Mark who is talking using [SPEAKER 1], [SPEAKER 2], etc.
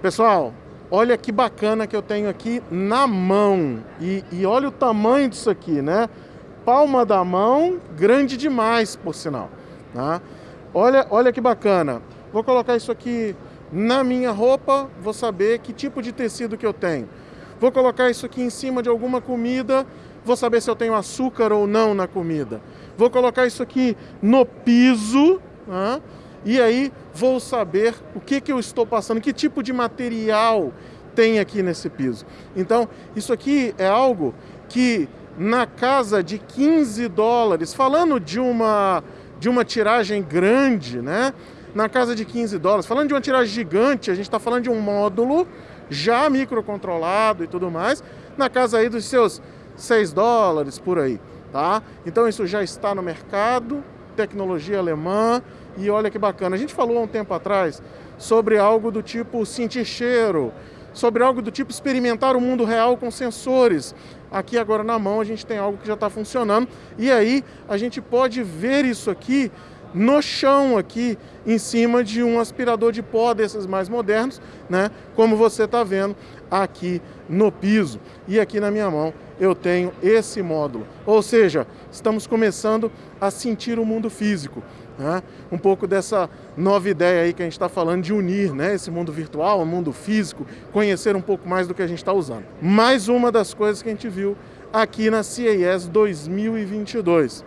[SPEAKER 1] Pessoal, olha que bacana que eu tenho aqui na mão. E, e, olha o tamanho disso aqui, né? Palma da mão, grande demais, por sinal. Tá? Olha, olha que bacana. Vou colocar isso aqui na minha roupa, vou saber que tipo de tecido que eu tenho. Vou colocar isso aqui em cima de alguma comida, vou saber se eu tenho açúcar ou não na comida. Vou colocar isso aqui no piso, tá? E aí vou saber o que, que eu estou passando, que tipo de material tem aqui nesse piso. Então, isso aqui é algo que na casa de 15 dólares, falando de uma, de uma tiragem grande, né? Na casa de 15 dólares, falando de uma tiragem gigante, a gente está falando de um módulo já microcontrolado e tudo mais, na casa aí dos seus 6 dólares por aí, tá? Então isso já está no mercado, tecnologia alemã, e olha que bacana. A gente falou há um tempo atrás sobre algo do tipo sentir cheiro, sobre algo do tipo experimentar o mundo real com sensores. Aqui agora na mão a gente tem algo que já está funcionando e aí a gente pode ver isso aqui no chão aqui em cima de um aspirador de pó desses mais modernos, né? Como você está vendo aqui no piso. E aqui na minha mão eu tenho esse módulo. Ou seja, estamos começando a sentir o mundo físico. Né? Um pouco dessa nova ideia aí que a gente está falando de unir né? esse mundo virtual, o mundo físico, conhecer um pouco mais do que a gente está usando. Mais uma das coisas que a gente viu aqui na CES 2022.